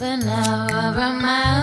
But now I remind